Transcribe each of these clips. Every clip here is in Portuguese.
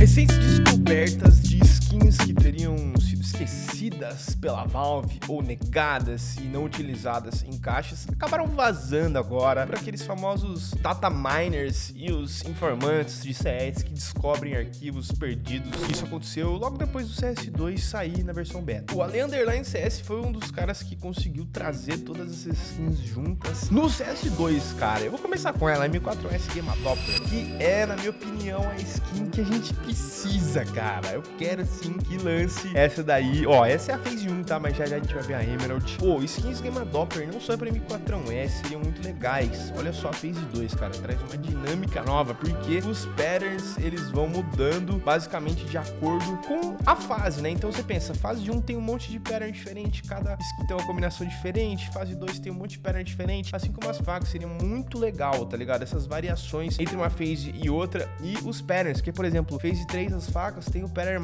Recentes descobertas de skins que teriam sido esquecidas pela Valve ou negadas e não utilizadas em caixas acabaram vazando agora para aqueles famosos data miners e os informantes de CS que descobrem arquivos perdidos. Isso aconteceu logo depois do CS2 sair na versão beta. O Ale Underline CS foi um dos caras que conseguiu trazer todas essas skins juntas no CS2, cara. Eu vou começar com ela, a M4S Game Adopter, que é, na minha opinião, a skin que a gente precisa, cara. Eu quero sim que lance essa daí. Ó, essa é a Phase 1, tá? Mas já já a gente vai ver a Emerald. Pô, skins Game Adopter não só pra M4S seriam muito legais. Olha só a Phase 2, cara. Traz uma dinâmica nova, porque os patterns, eles vão mudando basicamente de acordo com a fase, né? Então você pensa, fase 1 tem um monte de pattern diferente, cada skin tem uma combinação diferente, fase 2 tem um monte de pattern diferente, assim como as facas, seria muito legal, tá ligado? Essas variações entre uma phase e outra e os patterns, que por exemplo, phase 3 as facas tem o pattern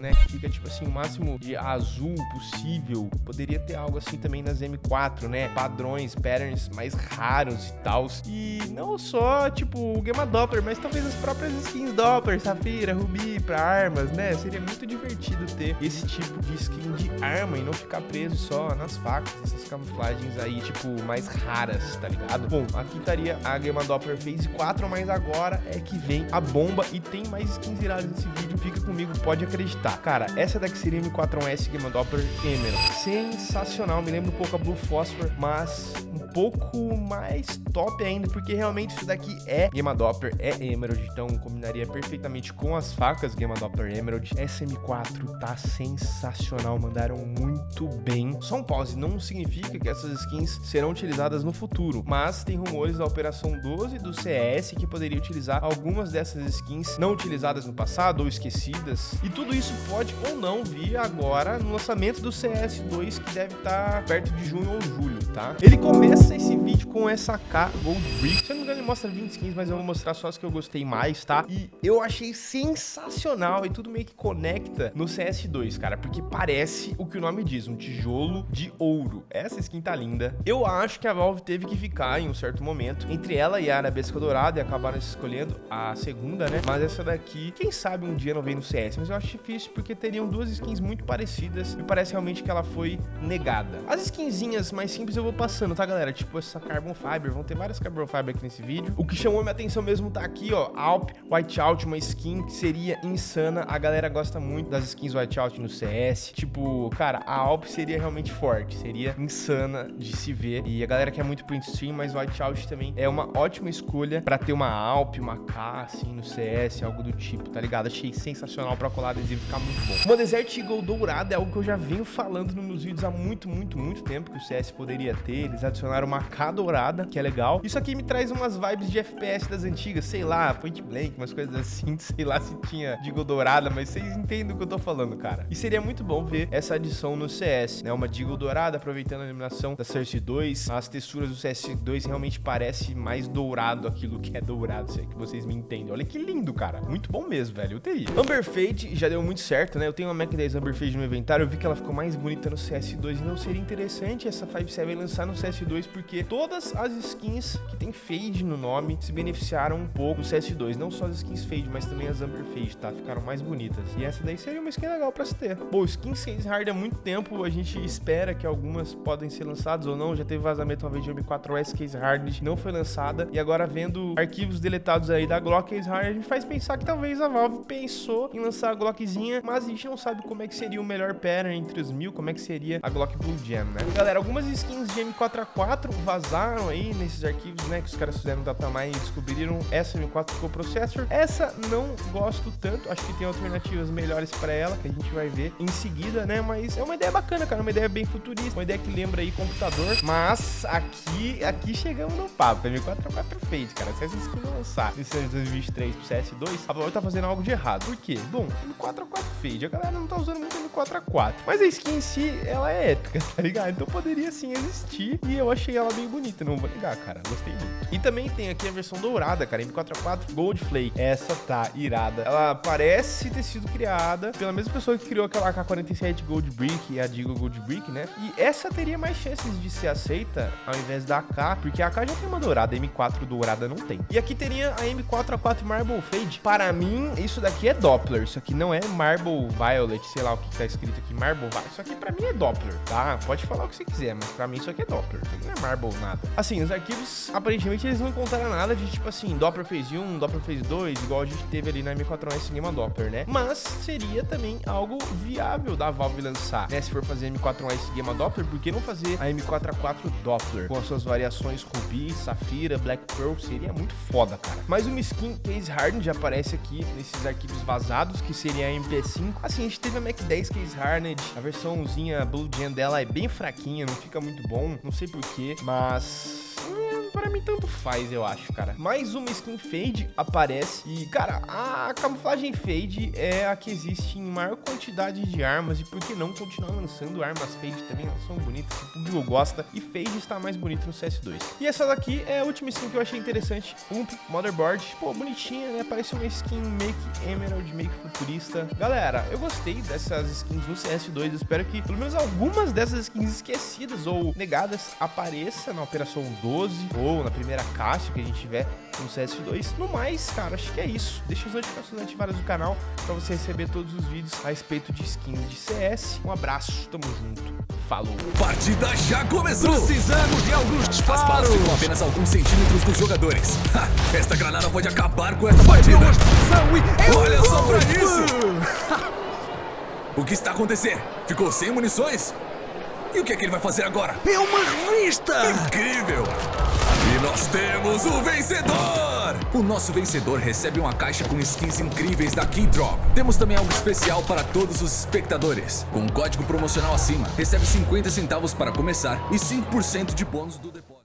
Né? Que fica tipo assim, o máximo de azul possível. Poderia ter algo assim também nas M4, né? Padrões, patterns mais raros e tal. E não só, tipo, o Gamma Doppler, mas talvez as próprias skins Doppler, Safira, Ruby, pra armas, né? Seria muito divertido ter esse tipo de skin de arma e não ficar preso só nas facas, essas camuflagens aí, tipo, mais raras, tá ligado? Bom, aqui estaria a Gamma Doppler Phase 4, mas agora é que vem a bomba e tem mais skins viradas nesse vídeo, fica comigo, pode acreditar. Cara, essa daqui seria M4S Gamma Doppler Emerald. Sensacional, me lembra um pouco a Blue Phosphor, mas pouco mais top ainda, porque realmente isso daqui é Gamma Doppler, é Emerald, então combinaria perfeitamente com as facas Gamma Doppler Emerald. SM4 tá sensacional, mandaram muito bem. Só um pause, não significa que essas skins serão utilizadas no futuro, mas tem rumores da Operação 12 do CS que poderia utilizar algumas dessas skins não utilizadas no passado ou esquecidas, e tudo isso pode ou não vir agora no lançamento do CS2 que deve estar tá perto de junho ou julho, tá? Ele começa esse vídeo com essa K Gold Brick, se eu não me engano ele mostra 20 skins, mas eu vou mostrar só as que eu gostei mais, tá? E eu achei sensacional e tudo meio que conecta no CS2, cara, porque parece o que o nome diz, um tijolo de ouro. Essa skin tá linda. Eu acho que a Valve teve que ficar em um certo momento entre ela e a Arabesca Dourada e acabaram escolhendo a segunda, né? Mas essa daqui, quem sabe um dia não vem no CS, mas eu acho difícil porque teriam duas skins muito parecidas e parece realmente que ela foi negada. As skinzinhas mais simples eu vou passando, tá, galera? Tipo essa Carbon Fiber, vão ter várias Carbon Fiber aqui nesse vídeo. O que chamou minha atenção mesmo tá aqui, ó, Alp Whiteout, uma skin que seria insana. A galera gosta muito das skins Whiteout no CS. Tipo, cara, a Alp seria realmente forte, seria insana de se ver. E a galera quer muito print stream, mas Whiteout também é uma ótima escolha pra ter uma Alp, uma K, assim, no CS, algo do tipo, tá ligado? Achei sensacional pra colar adesivo ficar muito bom. Uma Desert Eagle dourada é algo que eu já venho falando nos meus vídeos há muito, muito, muito tempo que o CS poderia ter. Eles adicionaram uma K dourada, que é legal. Isso aqui me traz umas vibes de FPS das antigas, sei lá, Point Blank, umas coisas assim, sei lá se tinha Deagle dourada, mas vocês entendem o que eu tô falando, cara. E seria muito bom ver essa adição no CS, né? Uma Deagle dourada, aproveitando a iluminação da Cersei 2. As texturas do CS2 realmente parece mais dourado aquilo que é dourado, se é que vocês me entendem. Olha que lindo, cara. Muito bom mesmo, velho. Eu teria. Amber Fade já deu muito certo, né? Eu tenho uma Mac 10 Amber Fade no inventário, eu vi que ela ficou mais bonita no CS2 e não seria interessante essa 5.7 lançar no CS2 porque todas as skins que tem Fade no nome se beneficiaram um pouco do CS2. Não só as skins Fade, mas também as Amber Fade, tá? Ficaram mais bonitas. E essa daí seria uma skin legal pra se ter. Bom, skin Case Hard há muito tempo, a gente espera que algumas podem ser lançadas ou não. Já teve vazamento uma vez de M4S Case Hard, não foi lançada. E agora vendo arquivos deletados aí da Glock Case Hard, a gente faz pensar que talvez a Valve pensou em lançar a Glockzinha, mas a gente não sabe como é que seria o melhor pattern entre os mil, como é que seria a Glock Blue Jam, né? Galera, algumas skins de M4A4 vazaram aí nesses arquivos, né, que os caras fizeram datamine e descobriram essa M4 Pro Processor. Essa não gosto tanto, acho que tem alternativas melhores para ela, que a gente vai ver em seguida, né, mas é uma ideia bacana, cara, uma ideia bem futurista, uma ideia que lembra aí computador, mas aqui, aqui chegamos no papo, M4A4 fade, cara, se essa skin lançar nesse ano de 2023 pro CS2, a Valve tá fazendo algo de errado. Por quê? Bom, M4A4 fade, a galera não tá usando muito M4A4, mas a skin em si, ela é épica, tá ligado? Então poderia sim existir e eu achei achei ela bem bonita, não vou negar, cara. Gostei muito. E também tem aqui a versão dourada, cara, M4A4 Gold Flake. Essa tá irada. Ela parece ter sido criada pela mesma pessoa que criou aquela AK-47 Gold Brick e a Digo Gold Brick, né? E essa teria mais chances de ser aceita ao invés da AK, porque a AK já tem uma dourada, a M4 dourada não tem. E aqui teria a M4A4 Marble Fade. Para mim, isso daqui é Doppler. Isso aqui não é Marble Violet, sei lá o que tá escrito aqui, Marble Violet. Isso aqui pra mim é Doppler, tá? Pode falar o que você quiser, mas pra mim isso aqui é Doppler. Isso aqui não é Marble nada. Assim, os arquivos, aparentemente, eles não contaram nada de tipo assim, Doppler fez 1, Doppler fez 2, igual a gente teve ali na M4A Cinema Doppler, né? Mas seria também algo viável da Valve lançar, né? Se for fazer M4A Gamma Doppler, por que não fazer a M4A4 Doppler com as suas variações Ruby, Safira, Black Pearl? Seria muito foda, cara. Mais uma skin Case Hardened já aparece aqui nesses arquivos vazados, que seria a MP5. Assim, a gente teve a Mac 10 Case Hardened, a versãozinha Blue Gen dela é bem fraquinha, não fica muito bom, não sei porquê, mas mim tanto faz, eu acho, cara. Mais uma skin fade aparece e, cara, a camuflagem fade é a que existe em maior quantidade de armas e por que não continuar lançando armas fade também? Elas são bonitas, o público gosta e fade está mais bonito no CS2. E essa daqui é a última skin que eu achei interessante, Ump Motherboard. Pô, bonitinha, né? Parece uma skin que Emerald, que futurista. Galera, eu gostei dessas skins no CS2, eu espero que pelo menos algumas dessas skins esquecidas ou negadas apareçam na Operação 12 ou na primeira caixa que a gente tiver no CS2. No mais, cara, acho que é isso. Deixa as notificações ativadas do canal para você receber todos os vídeos a respeito de skins de CS. Um abraço, tamo junto. Falou. Partida já começou! Precisamos de alguns disparos! As balas ficam apenas alguns centímetros dos jogadores. Ha, esta granada pode acabar com essa partida. Olha só pra isso! o que está acontecendo? Ficou sem munições? E o que é que ele vai fazer agora? É uma revista! Incrível! E nós temos o vencedor! O nosso vencedor recebe uma caixa com skins incríveis da Keydrop. Temos também algo especial para todos os espectadores. Com um código promocional acima, recebe 50 centavos para começar e 5% de bônus do depósito.